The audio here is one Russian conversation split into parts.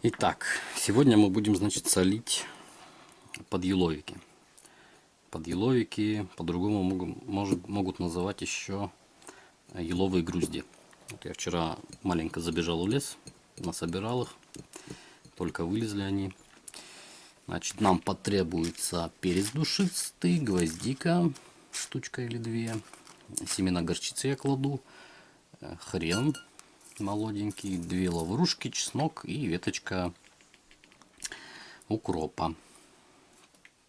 Итак, сегодня мы будем, значит, солить подъеловики. Подъеловики по-другому могут, могут называть еще еловые грузди. Вот я вчера маленько забежал в лес, насобирал их, только вылезли они. Значит, нам потребуется перец душистый, гвоздика, штучка или две, семена горчицы я кладу, э, хрен молоденький, две лаврушки, чеснок и веточка укропа,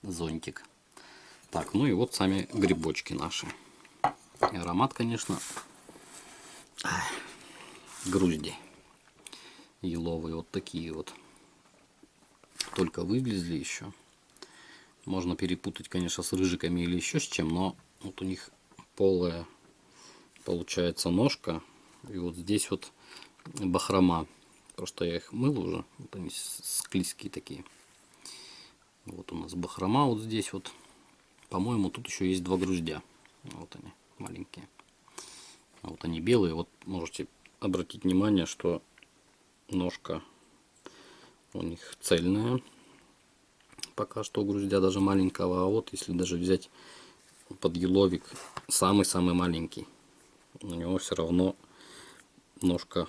зонтик. Так, ну и вот сами грибочки наши. И аромат, конечно, грузди еловые, вот такие вот. Только вылезли еще. Можно перепутать, конечно, с рыжиками или еще с чем, но вот у них полая получается ножка. И вот здесь вот бахрома. Просто я их мыл уже. Вот они склизкие такие. Вот у нас бахрома вот здесь вот. По-моему, тут еще есть два груздя. Вот они, маленькие. Вот они белые. Вот можете обратить внимание, что ножка у них цельная. Пока что груздя даже маленького. А вот если даже взять подъеловик, самый-самый маленький, у него все равно ножка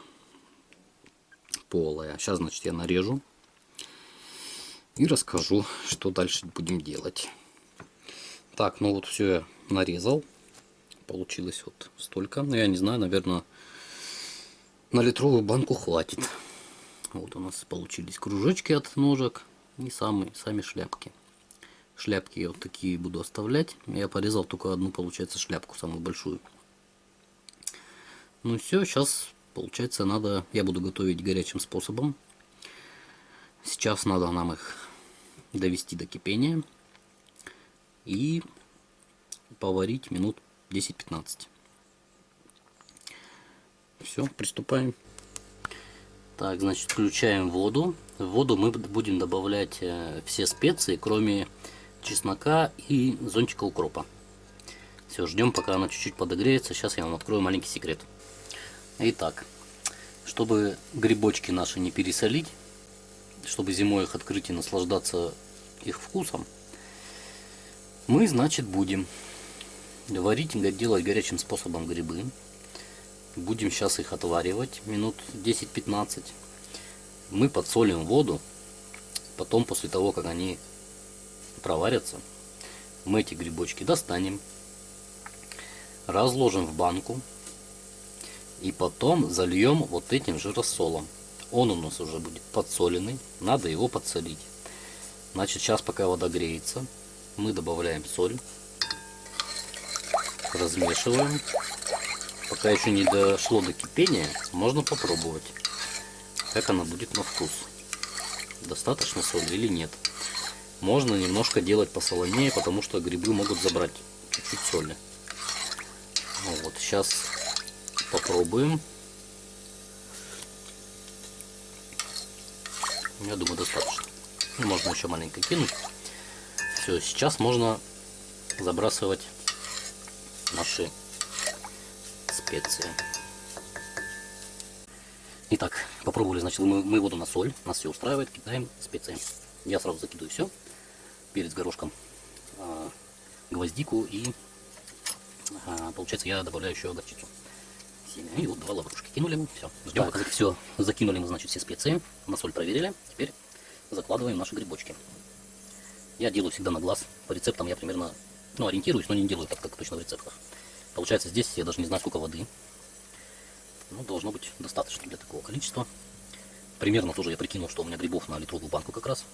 полая. Сейчас, значит, я нарежу и расскажу, что дальше будем делать. Так, ну вот все я нарезал. Получилось вот столько. Ну, я не знаю, наверное, на литровую банку хватит. Вот у нас получились кружочки от ножек и самые, сами шляпки. Шляпки я вот такие буду оставлять. Я порезал только одну, получается, шляпку, самую большую. Ну все, сейчас Получается, надо, я буду готовить горячим способом. Сейчас надо нам их довести до кипения и поварить минут 10-15. Все, приступаем. Так, значит, включаем воду. В воду мы будем добавлять э, все специи, кроме чеснока и зонтика укропа. Все, ждем, пока она чуть-чуть подогреется. Сейчас я вам открою маленький секрет. Итак, чтобы грибочки наши не пересолить, чтобы зимой их открыть и наслаждаться их вкусом, мы, значит, будем варить, делать горячим способом грибы. Будем сейчас их отваривать минут 10-15. Мы подсолим воду. Потом, после того, как они проварятся, мы эти грибочки достанем, разложим в банку и потом зальем вот этим же рассолом. Он у нас уже будет подсоленный. Надо его подсолить. Значит, сейчас пока вода греется, мы добавляем соль. Размешиваем. Пока еще не дошло до кипения, можно попробовать, как она будет на вкус. Достаточно соли или нет. Можно немножко делать посолонее, потому что грибы могут забрать чуть-чуть соли. Ну вот, сейчас Попробуем. Я думаю, достаточно. Ну, можно еще маленько кинуть. Все, сейчас можно забрасывать наши специи. Итак, попробовали, значит, мы, мы воду на соль, нас все устраивает, кидаем специи. Я сразу закидываю все, перец горошком, а, гвоздику и, а, получается, я добавляю еще горчицу семя. И вот два лаврушки кинули. Все. Ждем, так. пока все закинули мы, значит, все специи. На соль проверили. Теперь закладываем наши грибочки. Я делаю всегда на глаз. По рецептам я примерно, ну, ориентируюсь, но не делаю так, как точно в рецептах. Получается, здесь я даже не знаю, сколько воды. Ну, должно быть достаточно для такого количества. Примерно тоже я прикинул, что у меня грибов на литровую банку как раз.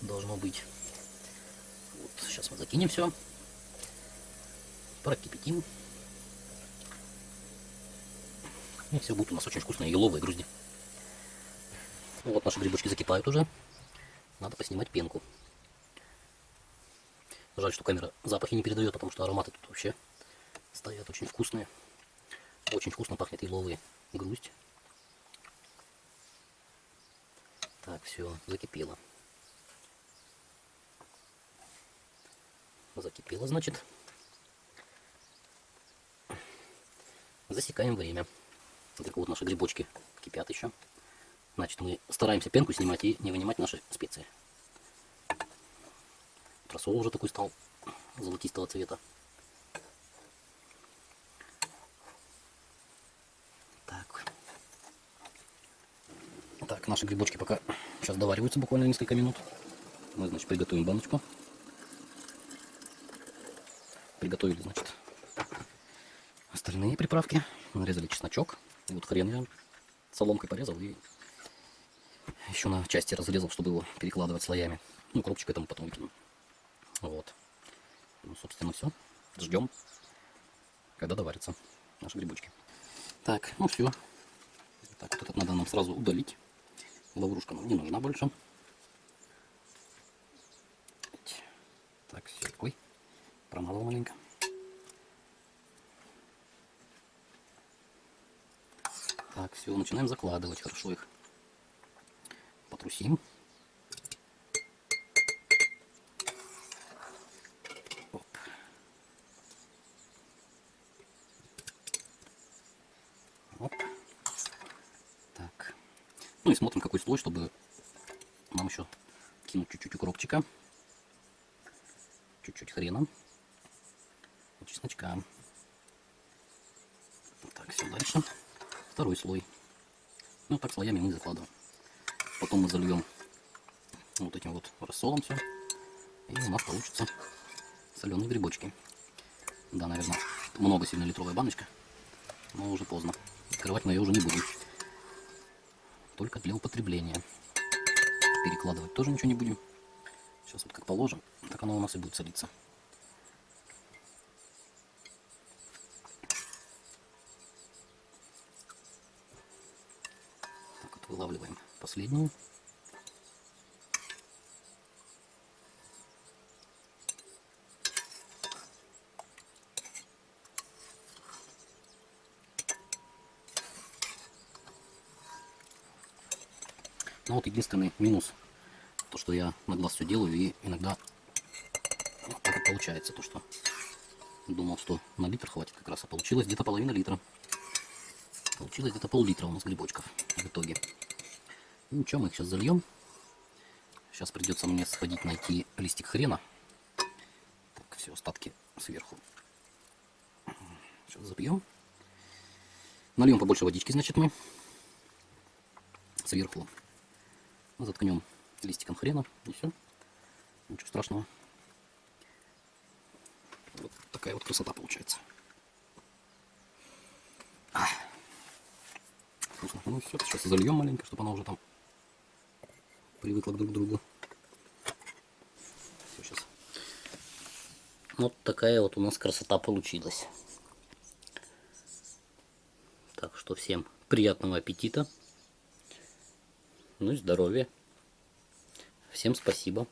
Должно быть. Вот, сейчас мы закинем все. Прокипятим. И все будет у нас очень вкусные еловые грузди. Вот наши грибочки закипают уже. Надо поснимать пенку. Жаль, что камера запахи не передает, потому что ароматы тут вообще стоят очень вкусные. Очень вкусно пахнет еловые грусть. Так, все, закипело. Закипело, значит. Засекаем время. Так вот наши грибочки кипят еще. Значит, мы стараемся пенку снимать и не вынимать наши специи. Рассол уже такой стал золотистого цвета. Так. Так, наши грибочки пока сейчас довариваются буквально несколько минут. Мы, значит, приготовим баночку. Приготовили, значит, остальные приправки. Нарезали чесночок. Вот хрен я соломкой порезал и еще на части разрезал, чтобы его перекладывать слоями. Ну, коробчик этому потом выкину. Вот. Ну, собственно, все. Ждем, когда доварятся наши грибочки. Так, ну все. Так, вот этот надо нам сразу удалить. Лаврушка нам не нужна больше. Так, все. Ой, промазал маленько. Так, все, начинаем закладывать хорошо их. Потрусим. Оп. Оп. Так. Ну и смотрим, какой слой, чтобы нам еще кинуть чуть-чуть укропчика. Чуть-чуть хрена. Чесночка. Так, все дальше. Второй слой. Ну, так слоями мы закладываем. Потом мы зальем вот этим вот рассолом все. И у нас получится соленые грибочки. Да, наверное, много сильно литровая баночка. Но уже поздно. Открывать мы ее уже не будем. Только для употребления. Перекладывать тоже ничего не будем. Сейчас вот как положим, так оно у нас и будет солиться. Вылавливаем последнюю. Ну вот единственный минус, то что я на глаз все делаю и иногда вот так вот получается, то что думал, что на литр хватит как раз, а получилось где-то половина литра. Получилось где-то пол-литра у нас грибочков в итоге. Ну ничего, мы их сейчас зальем. Сейчас придется мне сходить найти листик хрена. Так, все, остатки сверху. Сейчас забьем. Нальем побольше водички, значит, мы сверху заткнем листиком хрена и все. Ничего страшного. Вот такая вот красота получается. Вкусно. Ну все, сейчас зальем маленько, чтобы она уже там привыкла друг к другу. Все, сейчас. Вот такая вот у нас красота получилась. Так что всем приятного аппетита. Ну и здоровья. Всем спасибо.